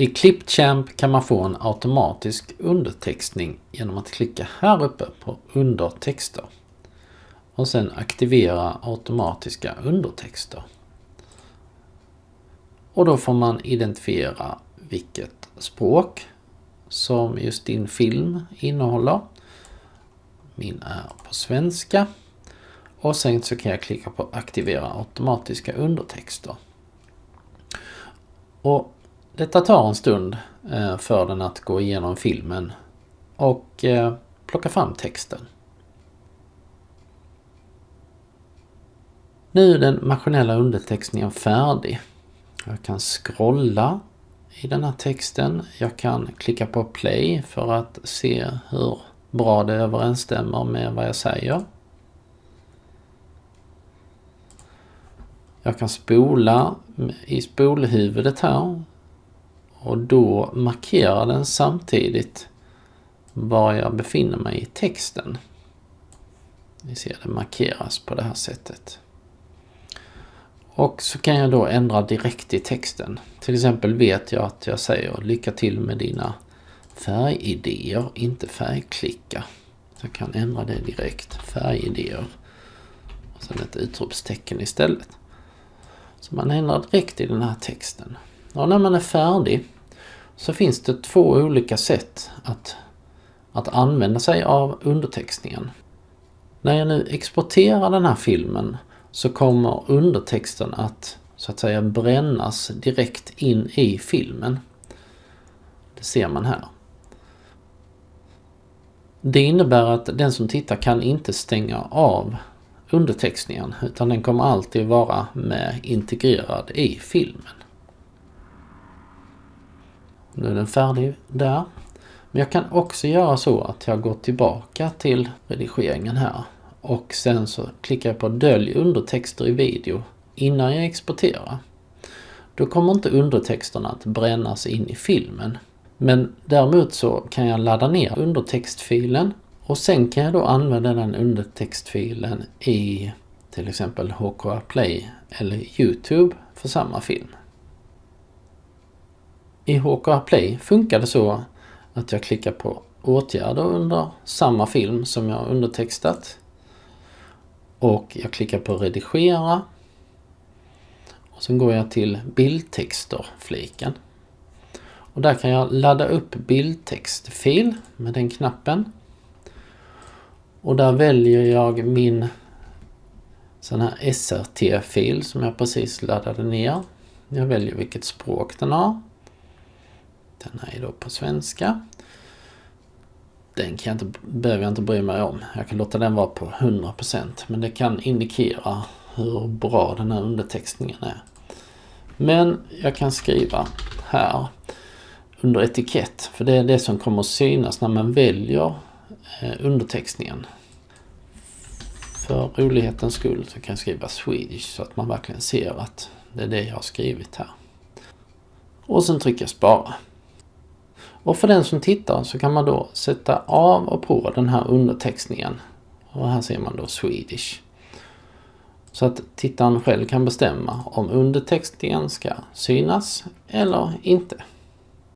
I Clipchamp kan man få en automatisk undertextning genom att klicka här uppe på undertexter och sen aktivera automatiska undertexter. Och då får man identifiera vilket språk som just din film innehåller. Min är på svenska. Och sen så kan jag klicka på aktivera automatiska undertexter. Och detta tar en stund eh, för den att gå igenom filmen och eh, plocka fram texten. Nu är den maskinella undertextningen färdig. Jag kan scrolla i den här texten. Jag kan klicka på play för att se hur bra det överensstämmer med vad jag säger. Jag kan spola i spolhuvudet här och då markerar den samtidigt var jag befinner mig i texten. Ni ser det markeras på det här sättet. Och så kan jag då ändra direkt i texten. Till exempel vet jag att jag säger lycka till med dina färgidéer, inte färgklicka. Så jag kan ändra det direkt. Färgidéer. Och sen ett utropstecken istället. Så man ändrar direkt i den här texten. Och när man är färdig så finns det två olika sätt att, att använda sig av undertextningen. När jag nu exporterar den här filmen så kommer undertexten att så att säga brännas direkt in i filmen. Det ser man här. Det innebär att den som tittar kan inte stänga av undertextningen utan den kommer alltid vara med integrerad i filmen. Nu är den färdig där. Men jag kan också göra så att jag går tillbaka till redigeringen här och sen så klickar jag på dölj undertexter i video innan jag exporterar. Då kommer inte undertexterna att brännas in i filmen. Men däremot så kan jag ladda ner undertextfilen och sen kan jag då använda den undertextfilen i till exempel HKR Play eller Youtube för samma film. I HKR Play funkar det så att jag klickar på åtgärder under samma film som jag undertextat. Och jag klickar på redigera. Och sen går jag till bildtexter-fliken. Och där kan jag ladda upp bildtextfil med den knappen. Och där väljer jag min sån här SRT-fil som jag precis laddade ner. Jag väljer vilket språk den har. Den är då på svenska. Den kan jag inte, behöver jag inte bry mig om. Jag kan låta den vara på 100% men det kan indikera hur bra den här undertextningen är. Men jag kan skriva här under etikett för det är det som kommer att synas när man väljer eh, undertextningen. För rolighetens skull så kan jag skriva Swedish så att man verkligen ser att det är det jag har skrivit här. Och sen trycker jag spara. Och för den som tittar så kan man då sätta av och på den här undertextningen. Och här ser man då Swedish. Så att tittaren själv kan bestämma om undertextningen ska synas eller inte.